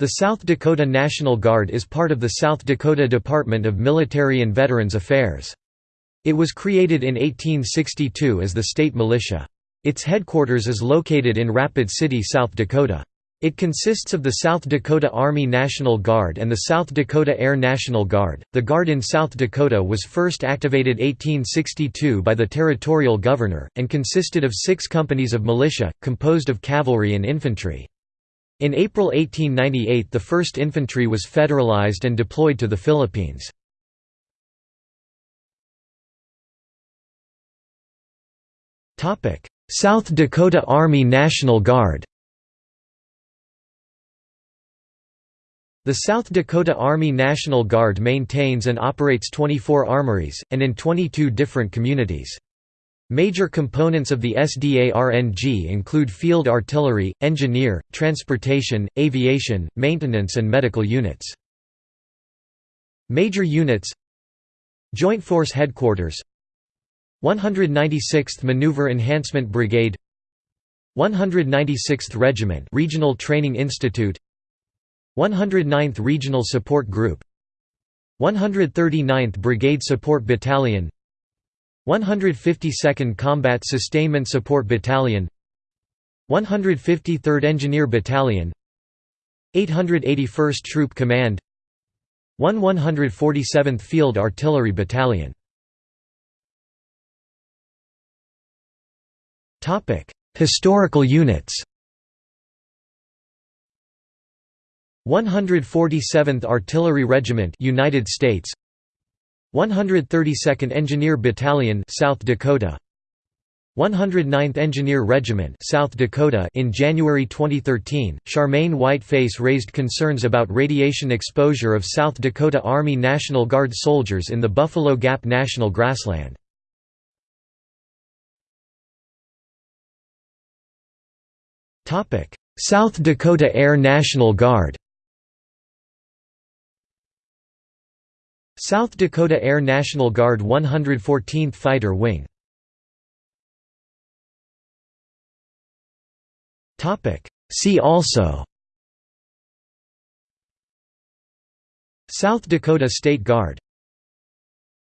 The South Dakota National Guard is part of the South Dakota Department of Military and Veterans Affairs. It was created in 1862 as the state militia. Its headquarters is located in Rapid City, South Dakota. It consists of the South Dakota Army National Guard and the South Dakota Air National Guard. The Guard in South Dakota was first activated 1862 by the territorial governor, and consisted of six companies of militia, composed of cavalry and infantry. In April 1898 the 1st Infantry was federalized and deployed to the Philippines. South Dakota Army National Guard The South Dakota Army National Guard maintains and operates 24 armories, and in 22 different communities. Major components of the SDARNG include field artillery, engineer, transportation, aviation, maintenance and medical units. Major units Joint Force Headquarters 196th Maneuver Enhancement Brigade 196th Regiment Regional Training Institute 109th Regional Support Group 139th Brigade Support Battalion 152nd Combat Sustainment Support Battalion 153rd Engineer Battalion 881st Troop Command 1 147th Field Artillery Battalion. Historical units. 147th Artillery Regiment United States 132nd Engineer Battalion South Dakota. 109th Engineer Regiment South Dakota. In January 2013 Charmaine Whiteface raised concerns about radiation exposure of South Dakota Army National Guard soldiers in the Buffalo Gap National Grassland. Topic South Dakota Air National Guard South Dakota Air National Guard 114th Fighter Wing. See also South Dakota State Guard